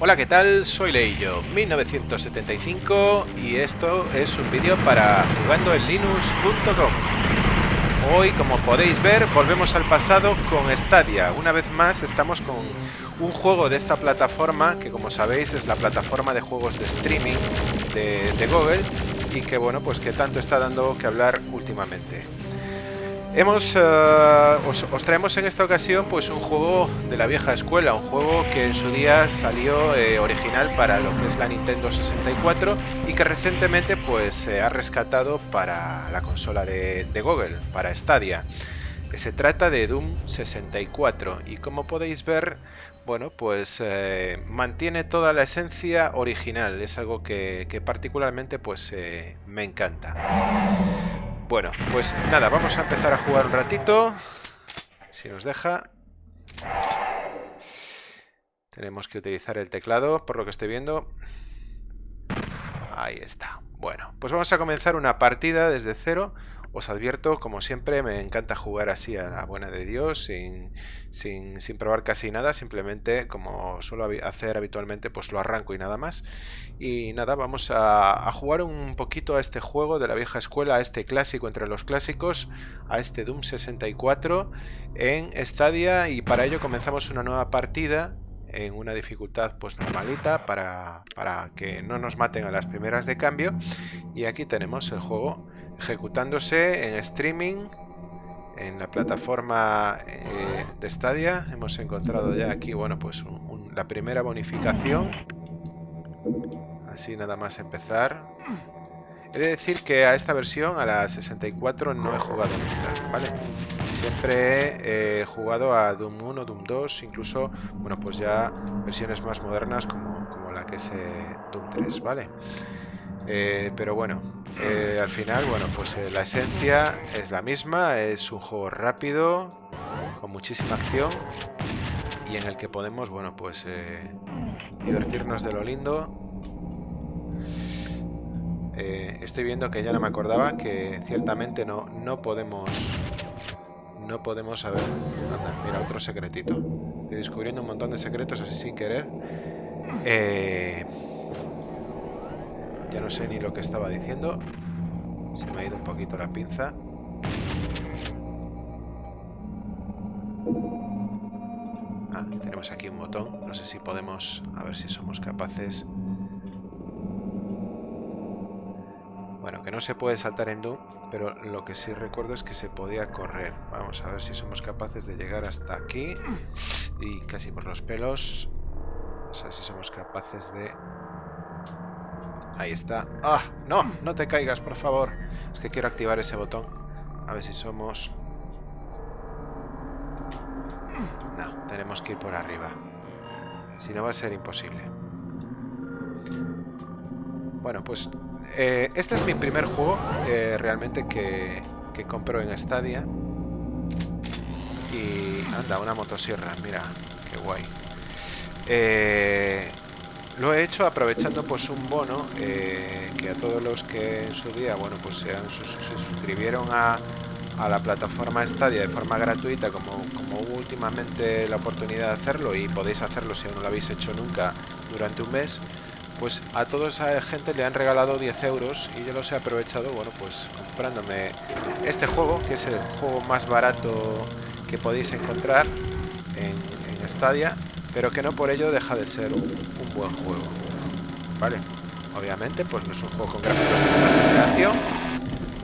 Hola, ¿qué tal? Soy Leillo, 1975 y esto es un vídeo para jugando en linux.com. Hoy, como podéis ver, volvemos al pasado con Stadia. Una vez más estamos con un juego de esta plataforma, que como sabéis es la plataforma de juegos de streaming de, de Google y que bueno, pues que tanto está dando que hablar últimamente. Hemos, eh, os, traemos en esta ocasión pues un juego de la vieja escuela, un juego que en su día salió eh, original para lo que es la Nintendo 64 y que recientemente pues se ha rescatado para la consola de, Google, para Stadia. se trata de Doom 64 y como podéis ver, bueno, pues eh, mantiene toda la esencia original, es algo que, particularmente pues me encanta. Bueno, pues nada, vamos a empezar a jugar un ratito. Si nos deja. Tenemos que utilizar el teclado, por lo que estoy viendo. Ahí está. Bueno, pues vamos a comenzar una partida desde cero. Os advierto, como siempre, me encanta jugar así a la buena de Dios, sin, sin, probar casi nada, simplemente como suelo hacer habitualmente, pues lo arranco y nada más. Y nada, vamos a, jugar un poquito a este juego de la vieja escuela, a este clásico entre los clásicos, a este Doom 64 en Stadia y para ello comenzamos una nueva partida en una dificultad pues normalita para, para que no nos maten a las primeras de cambio y aquí tenemos el juego ejecutándose en streaming en la plataforma eh, de Stadia. Hemos encontrado ya aquí, bueno, pues la primera bonificación. Así nada más empezar. He de decir que a esta versión, a la 64, no he jugado nunca, ¿vale? Siempre he jugado a Doom 1, Doom 2, incluso, bueno, pues ya versiones más modernas como la que es eh, Doom 3, ¿vale? Eh, pero bueno, eh, al final, bueno, pues eh, la esencia es la misma, es un juego rápido, con muchísima acción y en el que podemos, bueno, pues divertirnos de lo lindo. estoy viendo que ya no me acordaba que ciertamente no, no podemos... No podemos saber... Anda, mira, otro secretito. Estoy descubriendo un montón de secretos así sin querer. Eh... Ya no sé ni lo que estaba diciendo. Se me ha ido un poquito la pinza. Ah, tenemos aquí un botón. No sé si podemos... A ver si somos capaces... Bueno, que no se puede saltar en Doom, pero lo que sí recuerdo es que se podía correr. Vamos a ver si somos capaces de llegar hasta aquí. Y casi por los pelos. A ver si somos capaces de Ahí está. ¡Ah! ¡No! No te caigas, por favor. Es que quiero activar ese botón. A ver si somos... No, tenemos que ir por arriba. Si no va a ser imposible. Bueno, pues... Eh, este es mi primer juego eh, realmente que, que compro en Stadia. Y... Anda, una motosierra. Mira, qué guay. Eh, lo he hecho aprovechando pues un bono eh, que a todos los que en su día bueno pues se, suscribieron a, la plataforma Stadia de forma gratuita como, hubo últimamente la oportunidad de hacerlo y podéis hacerlo si no lo habéis hecho nunca durante un mes pues a toda esa gente le han regalado 10 euros y yo los he aprovechado bueno pues comprándome este juego que es el juego más barato que podéis encontrar en, en Stadia pero que no por ello deja de ser un, buen juego. ¿Vale? Obviamente, pues no es un juego con gráficos de generación,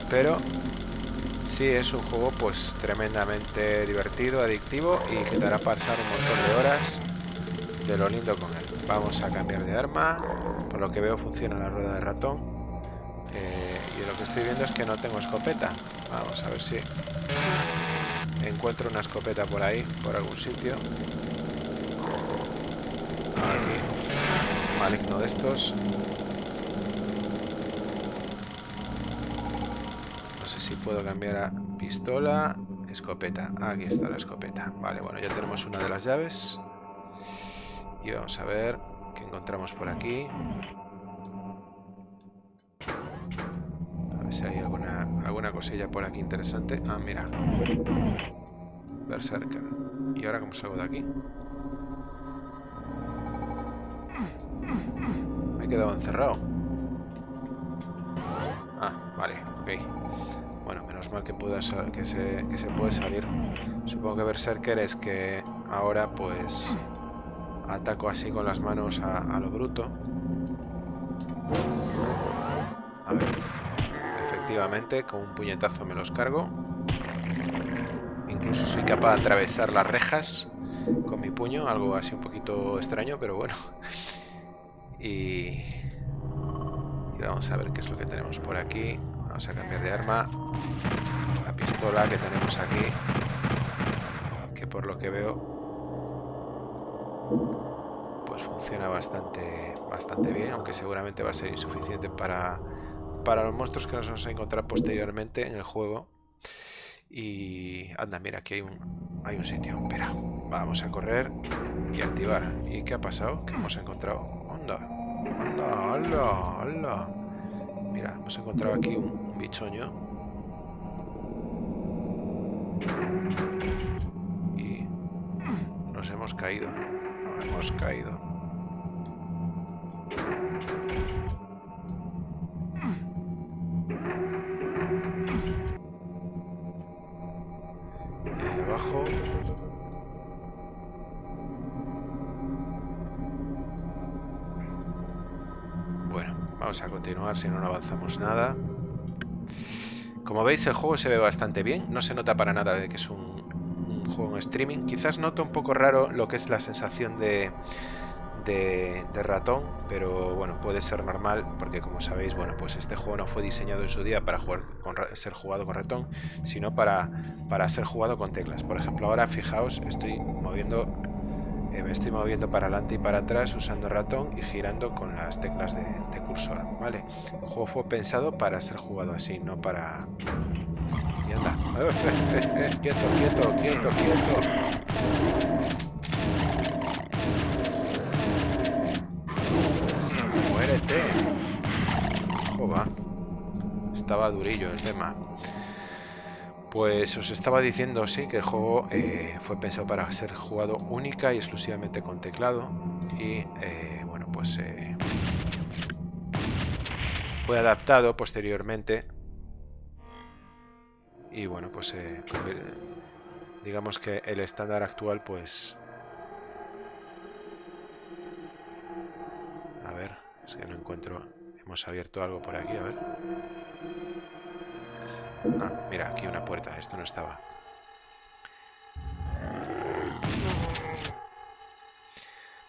pero sí es un juego pues tremendamente divertido, adictivo y que te hará pasar un montón de horas de lo lindo con él. Vamos a cambiar de arma, por lo que veo funciona la rueda de ratón. Eh, y lo que estoy viendo es que no tengo escopeta. Vamos a ver si encuentro una escopeta por ahí, por algún sitio. Maligno de estos. No sé si puedo cambiar a pistola. Escopeta. Aquí está la escopeta. Vale, bueno, ya tenemos una de las llaves. Y vamos a ver qué encontramos por aquí. A ver si hay alguna, alguna cosilla por aquí interesante. Ah, mira. Berserker. ¿Y ahora cómo salgo de aquí? Me he quedado encerrado. Ah, vale, ok. Bueno, menos mal que, pueda que, se, que se puede salir. Supongo que Berserker es que ahora pues ataco así con las manos a, lo bruto. A ver. Efectivamente, con un puñetazo me los cargo. Incluso soy capaz de atravesar las rejas con mi puño, algo así un poquito extraño, pero bueno. Y, vamos a ver qué es lo que tenemos por aquí. Vamos a cambiar de arma. La pistola que tenemos aquí, que por lo que veo pues funciona bastante, bastante bien, aunque seguramente va a ser insuficiente para, para los monstruos que nos vamos a encontrar posteriormente en el juego. Y anda, mira, aquí hay un, hay un sitio. Espera, vamos a correr y activar. ¿Y qué ha pasado? ¿Qué hemos encontrado? Anda, anda, anda, anda. Mira, hemos encontrado aquí un, bichoño. Y nos hemos caído hemos caído. Vamos a continuar si no, no avanzamos nada. Como veis el juego se ve bastante bien, no se nota para nada de que es un juego en streaming. Quizás noto un poco raro lo que es la sensación de, de, ratón, pero bueno, puede ser normal porque como sabéis, bueno, pues este juego no fue diseñado en su día para ser jugado con ratón, sino para, para ser jugado con teclas. Por ejemplo, ahora fijaos, estoy moviendo me estoy moviendo para adelante y para atrás usando ratón y girando con las teclas de, cursor, ¿vale? El juego fue pensado para ser jugado así, no para y anda. quieto, quieto, quieto, quieto. Muérete. Joba. Estaba durillo el tema. Pues os estaba diciendo, sí, que el juego eh, fue pensado para ser jugado única y exclusivamente con teclado. Y, eh, bueno, pues eh, fue adaptado posteriormente y bueno pues eh, digamos que el estándar actual pues a ver es que no encuentro hemos abierto algo por aquí a ver ah, mira aquí una puerta esto no estaba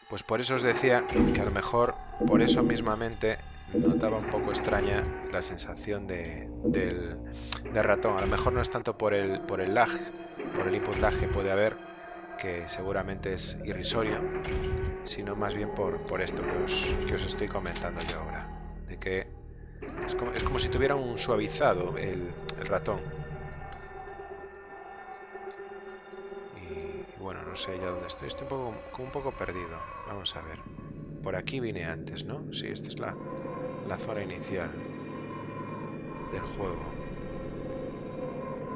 pues por eso os decía que a lo mejor por eso mismamente notaba un poco extraña la sensación de, del, ratón. A lo mejor no es tanto por el, por el lag, por el input lag que puede haber, que seguramente es irrisorio, sino más bien por, por esto que os, que os, estoy comentando yo ahora. De que es como, es como si tuviera un suavizado el, el ratón. Y, bueno, no sé ya dónde estoy. Estoy un poco, como un poco perdido. Vamos a ver. Por aquí vine antes, ¿no? Sí, esta es la, la zona inicial del juego.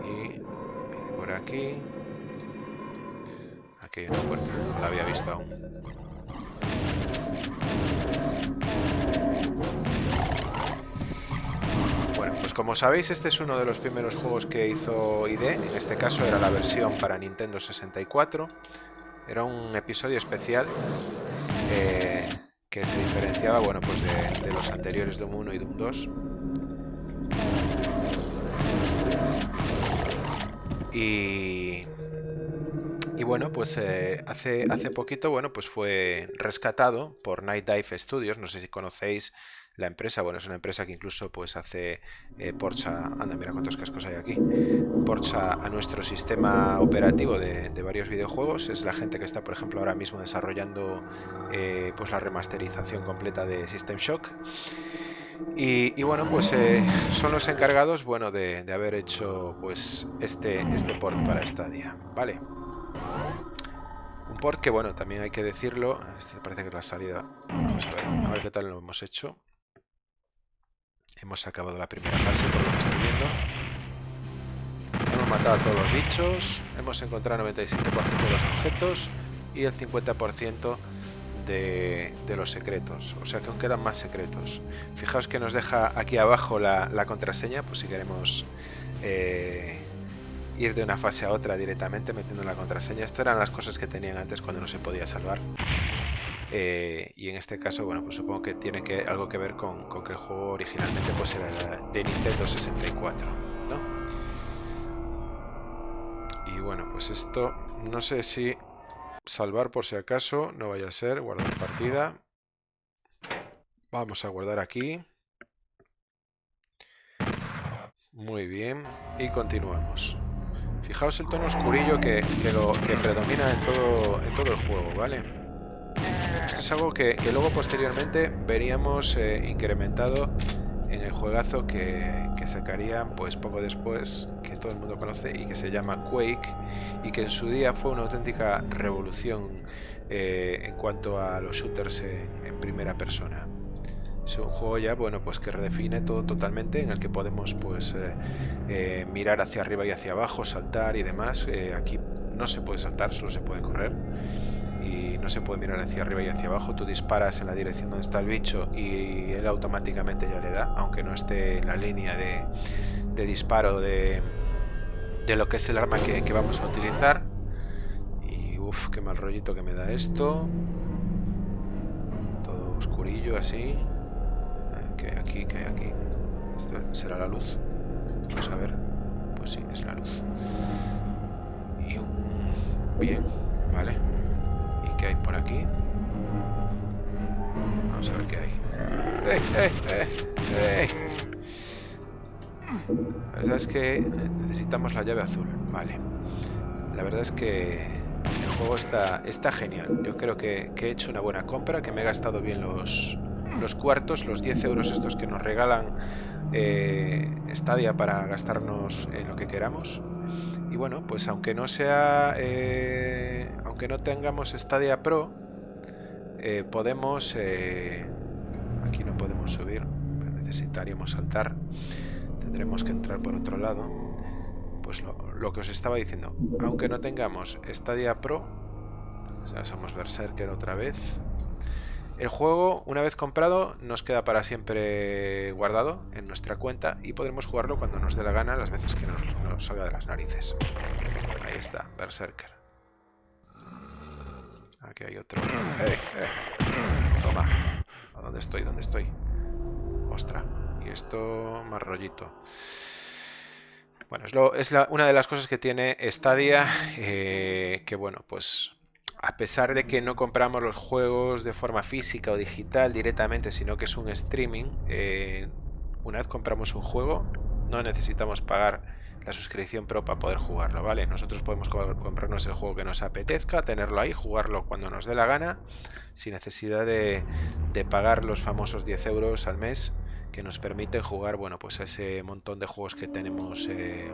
Y viene por aquí. Aquí hay una puerta, no la había visto aún. Pues como sabéis, este es uno de los primeros juegos que hizo ID. En este caso era la versión para Nintendo 64. Era un episodio especial. Eh, que se diferenciaba bueno, pues de, los anteriores Doom 1 y Doom 2. Y, y bueno, pues eh, hace, hace poquito bueno, pues fue rescatado por Night Dive Studios, no sé si conocéis la empresa, bueno, es una empresa que incluso pues hace eh, anda, mira cuántos cascos hay aquí, ports a, nuestro sistema operativo de, varios videojuegos, es la gente que está, por ejemplo, ahora mismo desarrollando eh, pues la remasterización completa de System Shock. Y, bueno, pues eh, son los encargados, bueno, de, haber hecho pues este, este port para Stadia, ¿vale? Un port que, bueno, también hay que decirlo, este parece que es la salida, vamos a ver, a ver qué tal lo hemos hecho. Hemos acabado la primera fase, por lo que estoy viendo. Hemos matado a todos los bichos, hemos encontrado el 97% de los objetos y el 50% de, los secretos. O sea que aún quedan más secretos. Fijaos que nos deja aquí abajo la, contraseña, pues si queremos eh, ir de una fase a otra directamente metiendo la contraseña. Estas eran las cosas que tenían antes cuando no se podía salvar. Eh, y en este caso, bueno, pues supongo que tiene algo que ver con, que el juego originalmente pues era de Nintendo 64, ¿no? Y bueno, pues esto, no sé si salvar por si acaso, no vaya a ser, guardar partida. Vamos a guardar aquí. Muy bien, y continuamos. Fijaos el tono oscurillo que, predomina en todo, en todo el juego, ¿vale? Esto es algo que, luego posteriormente veríamos eh, incrementado en el juegazo que, que, sacarían pues poco después, que todo el mundo conoce y que se llama Quake y que en su día fue una auténtica revolución eh, en cuanto a los shooters en, primera persona. Es un juego ya bueno pues que redefine todo totalmente en el que podemos pues eh, mirar hacia arriba y hacia abajo, saltar y demás. aquí no se puede saltar, solo se puede correr y no se puede mirar hacia arriba y hacia abajo. Tú disparas en la dirección donde está el bicho y él automáticamente ya le da, aunque no esté en la línea de, disparo de, lo que es el arma que, vamos a utilizar. Y uff, qué mal rollito que me da esto. Todo oscurillo así. Que aquí, que aquí. Esto será la luz. Vamos a ver. Pues sí, es la luz. Y un... Bien, vale qué hay por aquí. Vamos a ver qué hay. ¡Eh, eh, eh, eh! La verdad es que necesitamos la llave azul. Vale. La verdad es que el juego está, está genial. Yo creo que, he hecho una buena compra, que me he gastado bien los, los cuartos, los 10 euros estos que nos regalan eh, Stadia para gastarnos en lo que queramos. Y bueno, pues aunque no sea eh, que no tengamos Stadia Pro, eh, podemos... Eh, aquí no podemos subir, necesitaríamos saltar. Tendremos que entrar por otro lado. Pues lo, que os estaba diciendo, aunque no tengamos Stadia Pro, o sea, somos Berserker otra vez, el juego, una vez comprado, nos queda para siempre guardado en nuestra cuenta y podremos jugarlo cuando nos dé la gana, las veces que nos, salga de las narices. Ahí está, Berserker. Aquí hay otro. ¡Eh, eh! Toma. ¿A dónde estoy? ¿Dónde estoy? Ostra. Y esto más rollito. Bueno, es una de las cosas que tiene Stadia, eh, que bueno, pues a pesar de que no compramos los juegos de forma física o digital directamente, sino que es un streaming, eh, una vez compramos un juego, no necesitamos pagar la suscripción pro para poder jugarlo, ¿vale? Nosotros podemos comprarnos el juego que nos apetezca, tenerlo ahí, jugarlo cuando nos dé la gana, sin necesidad de, pagar los famosos 10 euros al mes que nos permiten jugar, bueno, pues ese montón de juegos que tenemos eh,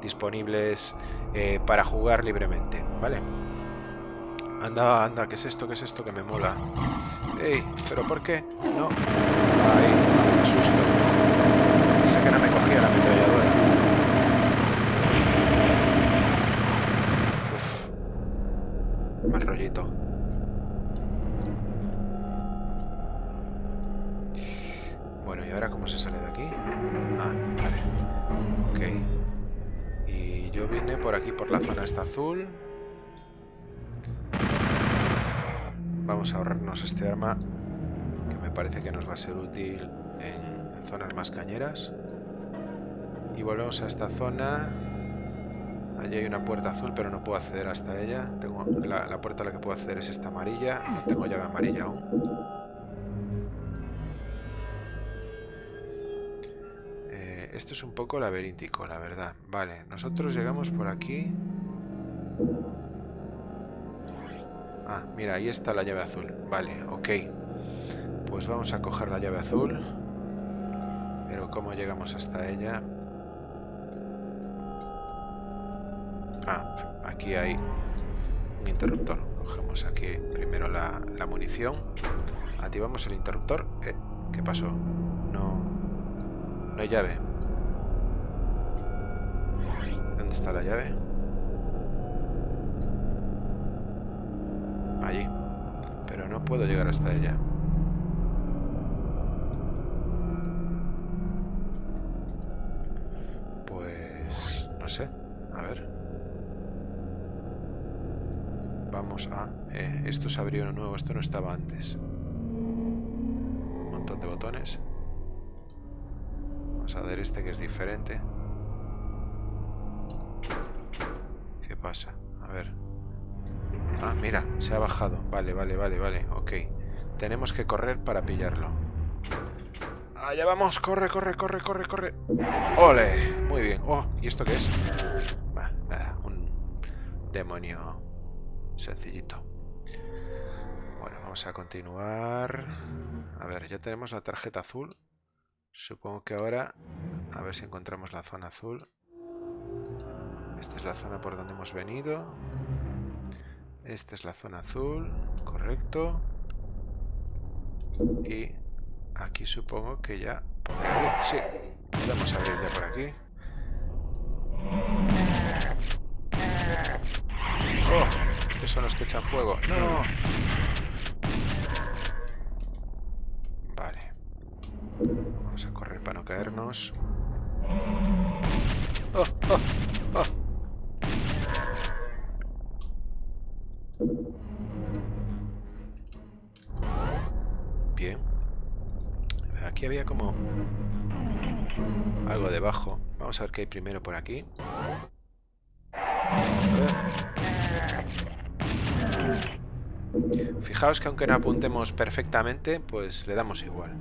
disponibles eh, para jugar libremente, ¿vale? Anda, anda, ¿qué es esto? ¿Qué es esto que me mola? ¡Ey! ¿Pero por qué? No. Ay, qué susto. Pensé que no me cogía la ametralladora. Más rollito. Bueno, ¿y ahora cómo se sale de aquí? Ah, vale. Ok. Y yo vine por aquí, por la zona esta azul. Vamos a ahorrarnos este arma, que me parece que nos va a ser útil en, zonas más cañeras. Y volvemos a esta zona Allí hay una puerta azul, pero no puedo acceder hasta ella. Tengo la, puerta a la que puedo acceder es esta amarilla. No tengo llave amarilla aún. Eh, esto es un poco laberíntico, la verdad. Vale, nosotros llegamos por aquí. Ah, mira, ahí está la llave azul. Vale, ok. Pues vamos a coger la llave azul. Pero ¿cómo llegamos hasta ella? Ah, aquí hay un interruptor. Cogemos aquí primero la, munición. Activamos el interruptor. Eh, ¿Qué pasó? No, no hay llave. ¿Dónde está la llave? Allí. Pero no puedo llegar hasta ella. Pues... no sé. A ver. Vamos a... Eh, esto se abrió uno nuevo, esto no estaba antes. Un montón de botones. Vamos a ver este que es diferente. ¿Qué pasa? A ver. Ah, mira, se ha bajado. Vale, vale, vale, vale. Ok. Tenemos que correr para pillarlo. Allá vamos, corre, corre, corre, corre, corre. ¡Ole! Muy bien. Oh, ¿y esto qué es? nada, un demonio sencillito. Bueno, vamos a continuar. A ver, ya tenemos la tarjeta azul. Supongo que ahora... A ver si encontramos la zona azul. Esta es la zona por donde hemos venido. Esta es la zona azul, correcto. Y aquí supongo que ya podrá abrir. Sí, podemos abrir ya por aquí. ¡Oh! Estos son los que echan fuego. ¡No! Vale. Vamos a correr para no caernos. ¡Oh! ¡Oh! Algo debajo. Vamos a ver qué hay primero por aquí. Fijaos que aunque no apuntemos perfectamente, pues le damos igual.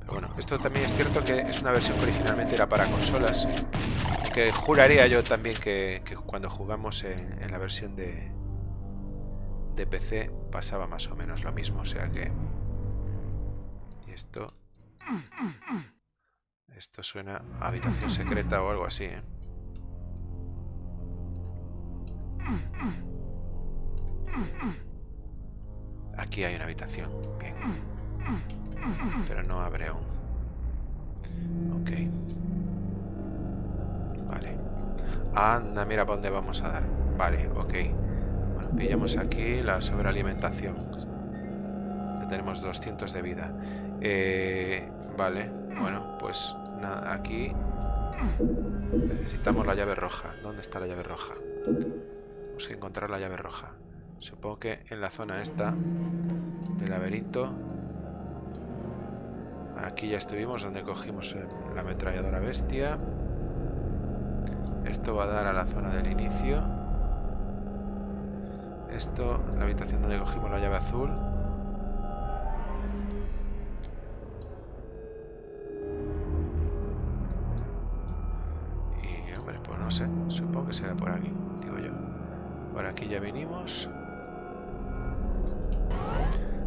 Pero bueno, esto también es cierto que es una versión que originalmente era para consolas. Que juraría yo también que, cuando jugamos en la versión de, de PC pasaba más o menos lo mismo, o sea que... Y esto... Esto suena a habitación secreta o algo así, ¿eh? Aquí hay una habitación, bien. Pero no abre aún. Ok. Vale. Anda, mira para dónde vamos a dar. Vale, ok. Pillamos aquí la sobrealimentación. Ya tenemos 200 de vida. Eh, vale, bueno, pues nada, aquí necesitamos la llave roja. ¿Dónde está la llave roja? Tenemos que encontrar la llave roja. Supongo que en la zona esta del laberinto. Aquí ya estuvimos donde cogimos la ametralladora bestia. Esto va a dar a la zona del inicio. Esto, la habitación donde cogimos la llave azul. Que será por aquí, digo yo. Por aquí ya vinimos.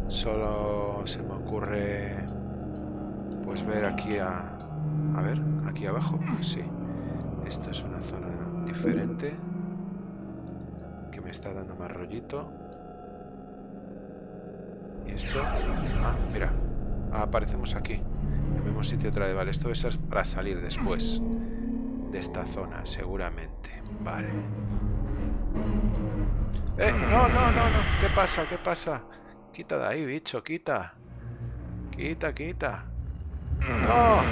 Solo se me ocurre pues ver aquí a... A ver, aquí abajo. Sí. Esto es una zona diferente que me está dando más rollito. Y esto... Ah, mira. aparecemos aquí. En el mismo sitio otra vez. Vale, esto es para salir después de esta zona, seguramente. Vale. ¡Eh! No, no, no, no. ¿Qué pasa? ¿Qué pasa? Quita de ahí, bicho, quita. Quita, quita. ¡No!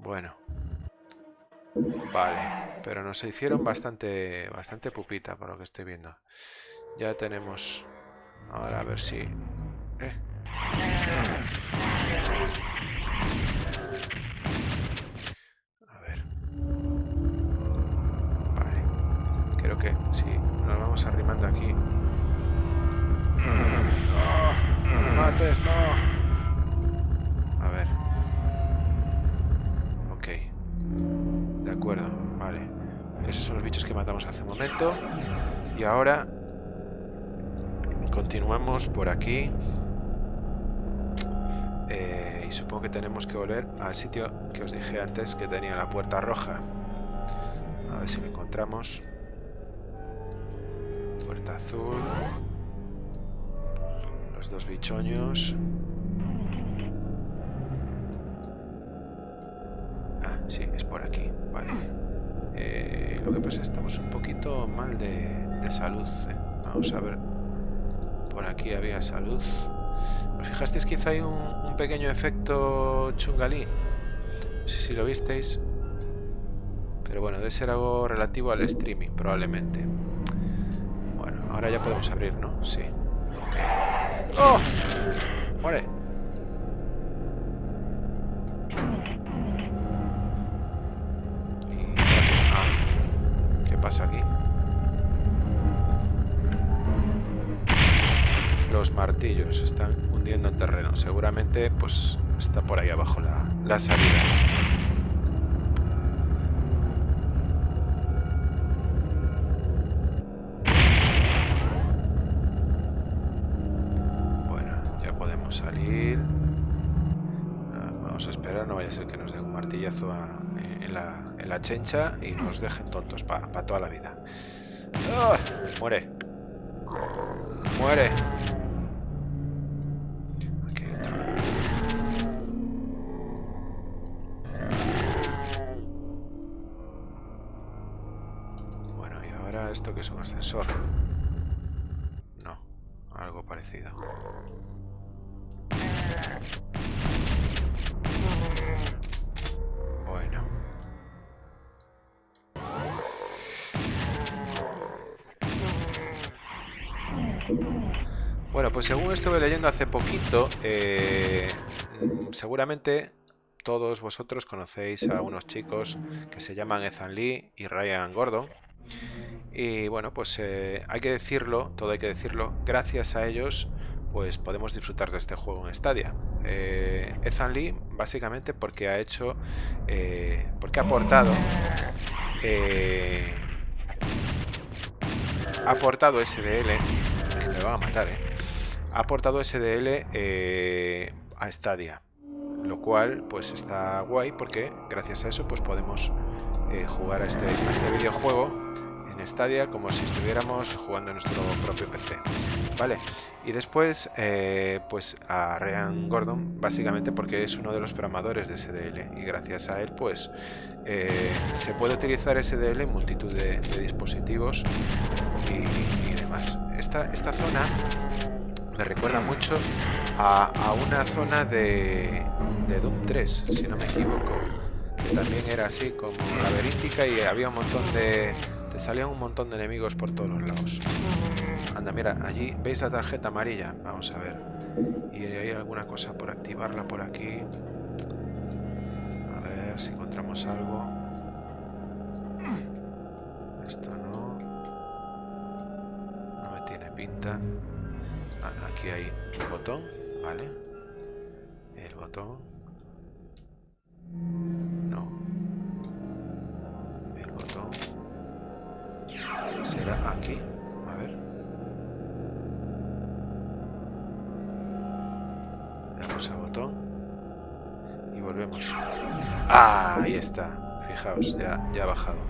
Bueno. Vale, pero nos hicieron bastante, bastante pupita por lo que estoy viendo. Ya tenemos... Ahora a ver si... A ver. Vale. Creo que sí. Nos vamos arrimando aquí. ¡No! mates! ¡No! vale. Esos son los bichos que matamos hace un momento. Y ahora continuamos por aquí. Y supongo que tenemos que volver al sitio que os dije antes que tenía la puerta roja. A ver si lo encontramos. Puerta azul. Los dos bichoños. Ah, sí, es por aquí. Vale. Eh, lo que pasa es que estamos un poquito mal de, salud. ¿eh? Vamos a ver. Por aquí había salud. ¿Os fijasteis quizá hay un, pequeño efecto chungalí? No sé si lo visteis. Pero bueno, debe ser algo relativo al streaming, probablemente. Bueno, ahora ya podemos abrir, ¿no? Sí. ¡Oh! ¡Muere! Pues está por ahí abajo la, la salida. Bueno, ya podemos salir. Ah, vamos a esperar, no vaya a ser que nos dé un martillazo en, la, chencha y nos dejen tontos para toda la vida. ¡Ah! Muere. Muere. Esto que es un ascensor. No, algo parecido. Bueno. Bueno, pues según estuve leyendo hace poquito, eh, seguramente todos vosotros conocéis a unos chicos que se llaman Ethan Lee y Ryan Gordon y bueno, pues eh, hay que decirlo, todo hay que decirlo, gracias a ellos pues podemos disfrutar de este juego en Stadia. Eh, Ethan Lee, básicamente porque ha hecho, eh, porque ha aportado, eh, ha aportado SDL, me van a matar, ha aportado SDL a Stadia, lo cual pues está guay porque gracias a eso pues podemos jugar a este, a este videojuego Stadia como si estuviéramos jugando en nuestro propio PC. ¿Vale? Y después, eh, pues a Ryan Gordon, básicamente porque es uno de los programadores de SDL y gracias a él, pues eh, se puede utilizar SDL en multitud de, dispositivos y, demás. Esta, esta zona me recuerda mucho a, una zona de, de Doom 3, si no me equivoco, que también era así como laberíntica y había un montón de salían un montón de enemigos por todos los lados. Anda, mira, allí veis la tarjeta amarilla. Vamos a ver. Y hay alguna cosa por activarla por aquí. A ver si encontramos algo. Esto no. No me tiene pinta. Ah, aquí hay un botón, ¿vale? El botón. Está. Fijaos, ya, ya ha bajado.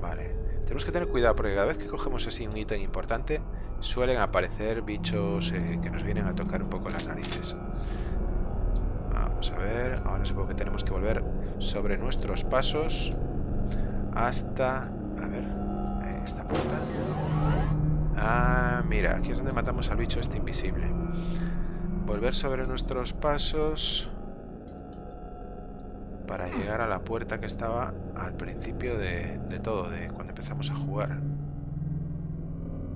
Vale. Tenemos que tener cuidado porque cada vez que cogemos así un ítem importante suelen aparecer bichos eh, que nos vienen a tocar un poco las narices. Vamos a ver. Ahora supongo que tenemos que volver sobre nuestros pasos hasta... A ver, esta puerta. Ah, mira, aquí es donde matamos al bicho este invisible. Volver sobre nuestros pasos para llegar a la puerta que estaba al principio de, todo, de cuando empezamos a jugar.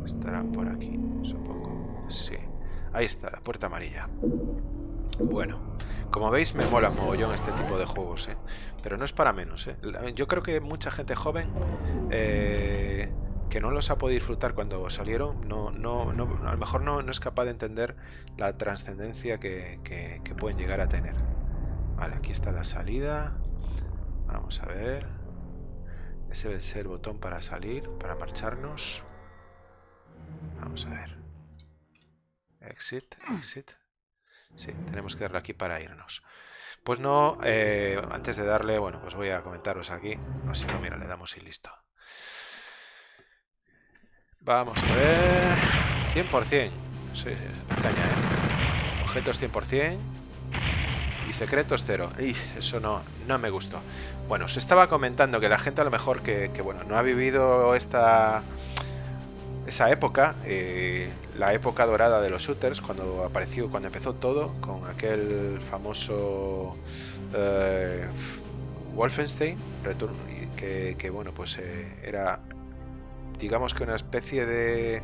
Estará por aquí, supongo. Sí. Ahí está, la puerta amarilla. Bueno, como veis me mola mogollón este tipo de juegos, ¿eh? pero no es para menos. ¿eh? Yo creo que mucha gente joven eh, que no los ha podido disfrutar cuando salieron, no, no, no, a lo mejor no, no, es capaz de entender la trascendencia que, que, pueden llegar a tener. Vale, aquí está la salida. Vamos a ver. Ese debe ser el botón para salir, para marcharnos. Vamos a ver. Exit, exit. Sí, tenemos que darle aquí para irnos. Pues no, eh, antes de darle, bueno, pues voy a comentaros aquí. No sé, no, mira, le damos y listo. Vamos a ver... 100%. Sí, la caña, ¿eh? Objetos 100%. Y secretos cero. Y eso no, no me gustó. Bueno, se estaba comentando que la gente a lo mejor que, bueno, no ha vivido esta esa época, eh, la época dorada de los shooters, cuando apareció, cuando empezó todo, con aquel famoso eh, Wolfenstein, Return, que, que bueno, pues eh, era, digamos que una especie de,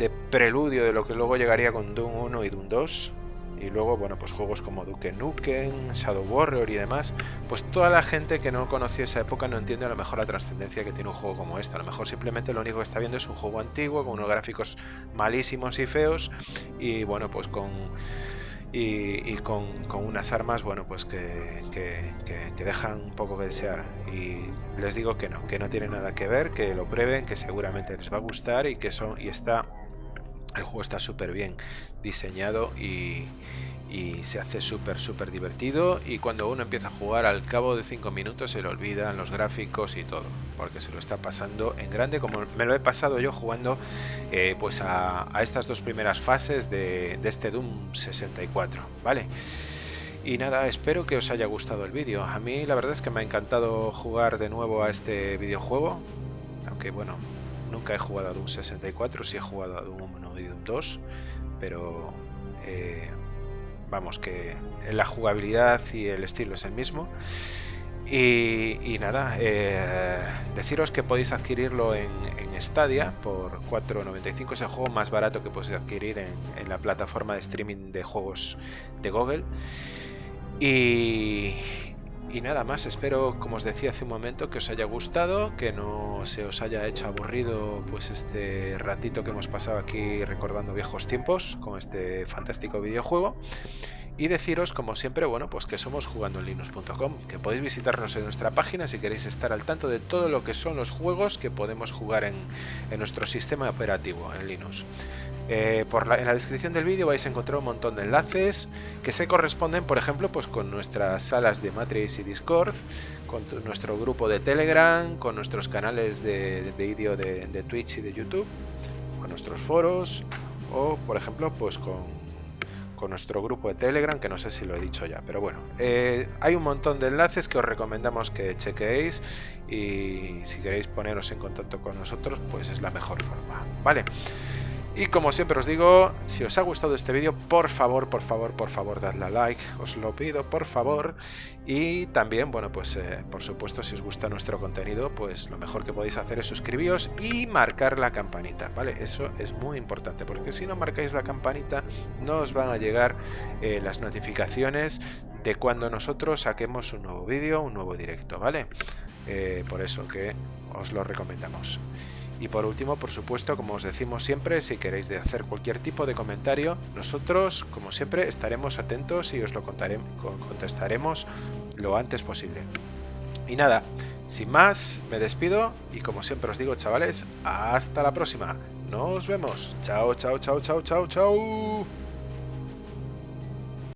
de preludio de lo que luego llegaría con Doom 1 y Doom 2, y luego, bueno, pues juegos como Duke Nukem, Shadow Warrior y demás, pues toda la gente que no conoció esa época no entiende a lo mejor la trascendencia que tiene un juego como este. A lo mejor simplemente lo único que está viendo es un juego antiguo, con unos gráficos malísimos y feos, y bueno, pues con y, con, unas armas, bueno, pues que, que, dejan un poco que desear. Y les digo que no, que no tiene nada que ver, que lo prueben, que seguramente les va a gustar y que son y está el juego está súper bien diseñado y, se hace súper súper divertido y cuando uno empieza a jugar al cabo de 5 minutos se le olvidan los gráficos y todo porque se lo está pasando en grande como me lo he pasado yo jugando eh, pues a, estas dos primeras fases de, de este Doom 64 vale y nada, espero que os haya gustado el vídeo. A mí la verdad es que me ha encantado jugar de nuevo a este videojuego. Aunque bueno, Nunca he jugado a Doom 64, sí he jugado a Doom 1 y Doom 2, pero eh, vamos que la jugabilidad y el estilo es el mismo. Y, nada, eh, deciros que podéis adquirirlo en, en Stadia por 4.95, es el juego más barato que podéis adquirir en, en la plataforma de streaming de juegos de Google. Y, y nada más, espero, como os decía hace un momento, que os haya gustado, que no se os haya hecho aburrido pues este ratito que hemos pasado aquí recordando viejos tiempos con este fantástico videojuego. Y deciros, como siempre, bueno, pues que somos jugandoenlinux.com, que podéis visitarnos en nuestra página si queréis estar al tanto de todo lo que son los juegos que podemos jugar en, en nuestro sistema operativo en Linux. Eh, por en la descripción del vídeo vais a encontrar un montón de enlaces que se corresponden, por ejemplo, pues con nuestras salas de Matrix y Discord, con nuestro grupo de Telegram, con nuestros canales de, vídeo de, Twitch y de YouTube, con nuestros foros o, por ejemplo, pues con, nuestro grupo de Telegram, que no sé si lo he dicho ya, pero bueno, eh, hay un montón de enlaces que os recomendamos que chequeéis y si queréis poneros en contacto con nosotros, pues es la mejor forma, ¿vale? Y como siempre os digo, si os ha gustado este vídeo, por favor, por favor, por favor, dadle a like, os lo pido, por favor. Y también, bueno, pues eh, por supuesto, si os gusta nuestro contenido, pues lo mejor que podéis hacer es suscribiros y marcar la campanita, ¿vale? Eso es muy importante, porque si no marcáis la campanita, no os van a llegar eh, las notificaciones de cuando nosotros saquemos un nuevo vídeo, un nuevo directo, ¿vale? Eh, por eso que os lo recomendamos. Y por último, por supuesto, como os decimos siempre, si queréis hacer cualquier tipo de comentario, nosotros, como siempre, estaremos atentos y os lo contestaremos lo antes posible. Y nada, sin más, me despido y como siempre os digo, chavales, hasta la próxima. Nos vemos. Chao, chao, chao, chao, chao, chao.